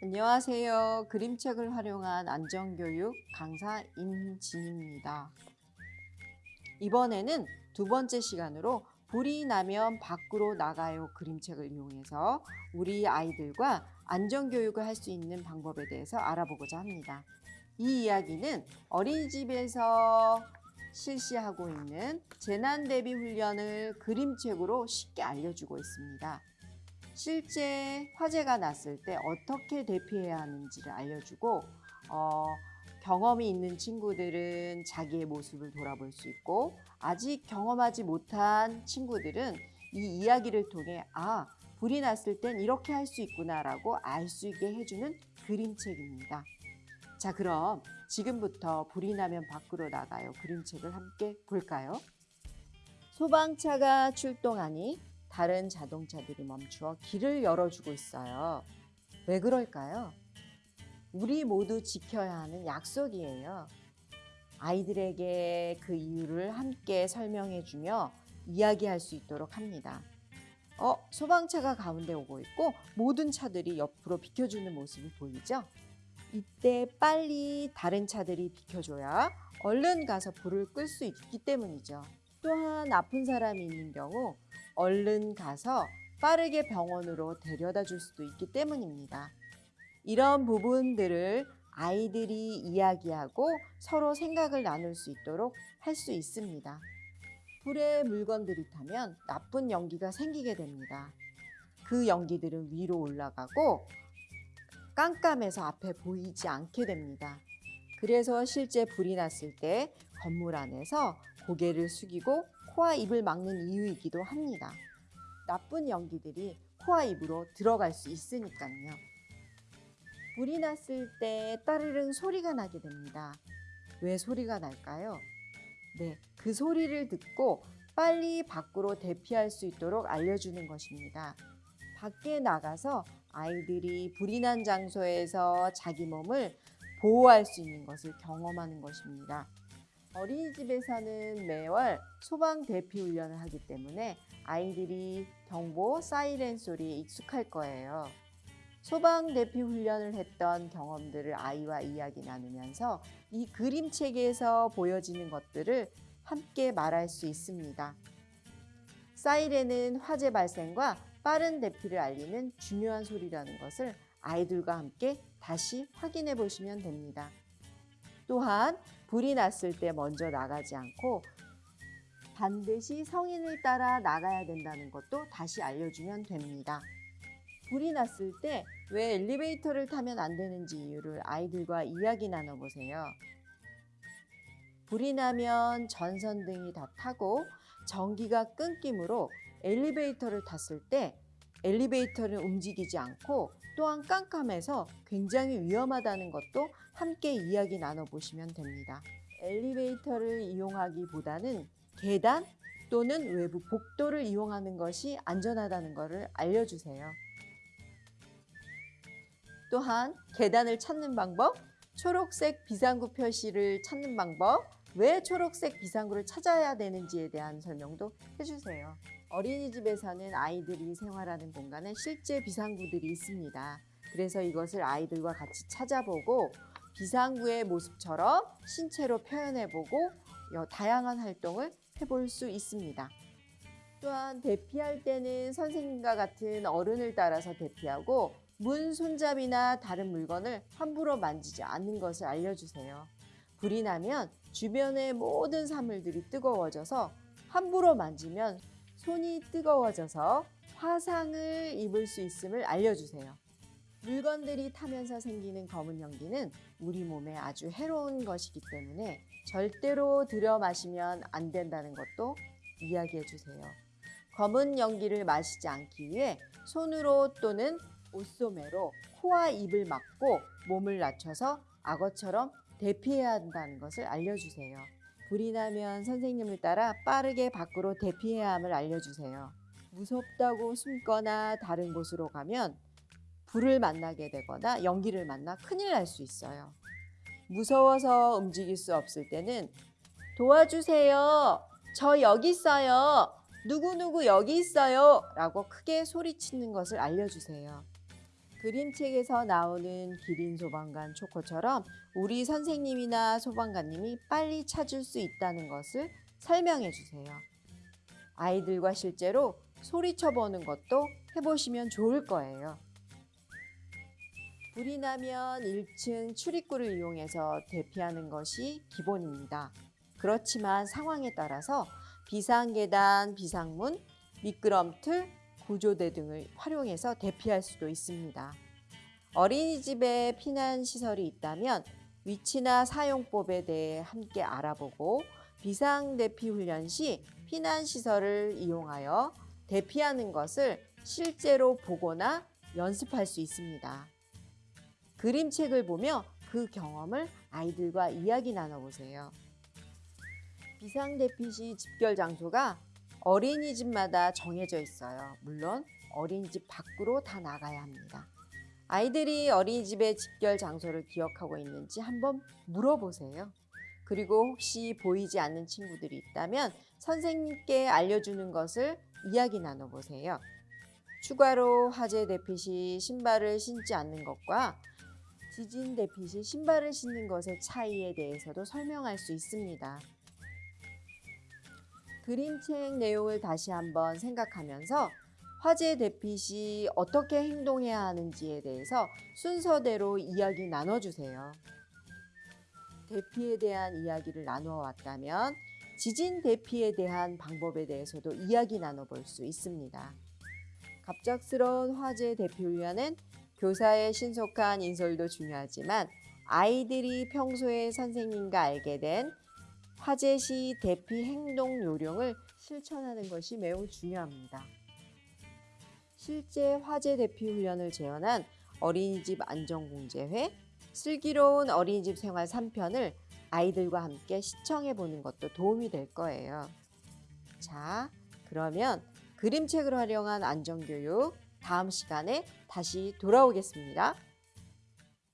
안녕하세요. 그림책을 활용한 안전교육 강사 임진입니다. 이번에는 두 번째 시간으로 불이 나면 밖으로 나가요 그림책을 이용해서 우리 아이들과 안전교육을 할 수 있는 방법에 대해서 알아보고자 합니다. 이 이야기는 어린이집에서 실시하고 있는 재난대비 훈련을 그림책으로 쉽게 알려주고 있습니다. 실제 화재가 났을 때 어떻게 대피해야 하는지를 알려주고 어, 경험이 있는 친구들은 자기의 모습을 돌아볼 수 있고 아직 경험하지 못한 친구들은 이 이야기를 통해 아 불이 났을 땐 이렇게 할 수 있구나라고 알 수 있게 해주는 그림책입니다. 자 그럼 지금부터 불이 나면 밖으로 나가요 그림책을 함께 볼까요? 소방차가 출동하니 다른 자동차들이 멈추어 길을 열어주고 있어요. 왜 그럴까요? 우리 모두 지켜야 하는 약속이에요. 아이들에게 그 이유를 함께 설명해주며 이야기할 수 있도록 합니다. 어, 소방차가 가운데 오고 있고 모든 차들이 옆으로 비켜주는 모습이 보이죠? 이때 빨리 다른 차들이 비켜줘야 얼른 가서 불을 끌 수 있기 때문이죠. 또한 아픈 사람이 있는 경우 얼른 가서 빠르게 병원으로 데려다 줄 수도 있기 때문입니다. 이런 부분들을 아이들이 이야기하고 서로 생각을 나눌 수 있도록 할 수 있습니다. 불에 물건들이 타면 나쁜 연기가 생기게 됩니다. 그 연기들은 위로 올라가고 깜깜해서 앞에 보이지 않게 됩니다. 그래서 실제 불이 났을 때 건물 안에서 고개를 숙이고 코와 입을 막는 이유이기도 합니다. 나쁜 연기들이 코와 입으로 들어갈 수 있으니까요. 불이 났을 때 따르릉 소리가 나게 됩니다. 왜 소리가 날까요? 네, 그 소리를 듣고 빨리 밖으로 대피할 수 있도록 알려주는 것입니다. 밖에 나가서 아이들이 불이 난 장소에서 자기 몸을 보호할 수 있는 것을 경험하는 것입니다. 어린이집에서는 매월 소방 대피 훈련을 하기 때문에 아이들이 경보 사이렌 소리에 익숙할 거예요. 소방 대피 훈련을 했던 경험들을 아이와 이야기 나누면서 이 그림책에서 보여지는 것들을 함께 말할 수 있습니다. 사이렌은 화재 발생과 빠른 대피를 알리는 중요한 소리라는 것을 아이들과 함께 다시 확인해 보시면 됩니다. 또한 불이 났을 때 먼저 나가지 않고 반드시 성인을 따라 나가야 된다는 것도 다시 알려주면 됩니다. 불이 났을 때 왜 엘리베이터를 타면 안 되는지 이유를 아이들과 이야기 나눠보세요. 불이 나면 전선등이 다 타고 전기가 끊김으로 엘리베이터를 탔을 때 엘리베이터를 움직이지 않고 또한 깜깜해서 굉장히 위험하다는 것도 함께 이야기 나눠보시면 됩니다. 엘리베이터를 이용하기보다는 계단 또는 외부 복도를 이용하는 것이 안전하다는 것을 알려주세요. 또한 계단을 찾는 방법, 초록색 비상구 표시를 찾는 방법, 왜 초록색 비상구를 찾아야 되는지에 대한 설명도 해주세요. 어린이집에서는 아이들이 생활하는 공간에 실제 비상구들이 있습니다. 그래서 이것을 아이들과 같이 찾아보고 비상구의 모습처럼 신체로 표현해보고 다양한 활동을 해볼 수 있습니다. 또한 대피할 때는 선생님과 같은 어른을 따라서 대피하고 문 손잡이나 다른 물건을 함부로 만지지 않는 것을 알려주세요. 불이 나면 주변의 모든 사물들이 뜨거워져서 함부로 만지면 손이 뜨거워져서 화상을 입을 수 있음을 알려주세요. 물건들이 타면서 생기는 검은 연기는 우리 몸에 아주 해로운 것이기 때문에 절대로 들여 마시면 안 된다는 것도 이야기해 주세요. 검은 연기를 마시지 않기 위해 손으로 또는 옷소매로 코와 입을 막고 몸을 낮춰서 악어처럼 대피해야 한다는 것을 알려주세요. 불이 나면 선생님을 따라 빠르게 밖으로 대피해야 함을 알려주세요. 무섭다고 숨거나 다른 곳으로 가면 불을 만나게 되거나 연기를 만나 큰일 날 수 있어요. 무서워서 움직일 수 없을 때는 도와주세요. 저 여기 있어요. 누구누구 여기 있어요. 라고 크게 소리치는 것을 알려주세요. 그림책에서 나오는 기린 소방관 초코처럼 우리 선생님이나 소방관님이 빨리 찾을 수 있다는 것을 설명해 주세요. 아이들과 실제로 소리쳐 보는 것도 해보시면 좋을 거예요. 불이 나면 1층 출입구를 이용해서 대피하는 것이 기본입니다. 그렇지만 상황에 따라서 비상계단, 비상문, 미끄럼틀, 구조대 등을 활용해서 대피할 수도 있습니다. 어린이집에 피난시설이 있다면 위치나 사용법에 대해 함께 알아보고 비상대피 훈련 시 피난시설을 이용하여 대피하는 것을 실제로 보거나 연습할 수 있습니다. 그림책을 보며 그 경험을 아이들과 이야기 나눠보세요. 비상대피 시 집결 장소가 어린이집마다 정해져 있어요. 물론 어린이집 밖으로 다 나가야 합니다. 아이들이 어린이집의 집결 장소를 기억하고 있는지 한번 물어보세요. 그리고 혹시 보이지 않는 친구들이 있다면 선생님께 알려주는 것을 이야기 나눠보세요. 추가로 화재 대피 시 신발을 신지 않는 것과 지진 대피 시 신발을 신는 것의 차이에 대해서도 설명할 수 있습니다. 그림책 내용을 다시 한번 생각하면서 화재 대피 시 어떻게 행동해야 하는지에 대해서 순서대로 이야기 나눠주세요. 대피에 대한 이야기를 나누어 왔다면 지진 대피에 대한 방법에 대해서도 이야기 나눠볼 수 있습니다. 갑작스러운 화재 대피 훈련은 교사의 신속한 인솔도 중요하지만 아이들이 평소에 선생님과 알게 된 화재 시 대피 행동 요령을 실천하는 것이 매우 중요합니다. 실제 화재 대피 훈련을 재현한 어린이집 안전공제회 슬기로운 어린이집 생활 3편을 아이들과 함께 시청해 보는 것도 도움이 될 거예요. 자, 그러면 그림책을 활용한 안전교육 다음 시간에 다시 돌아오겠습니다.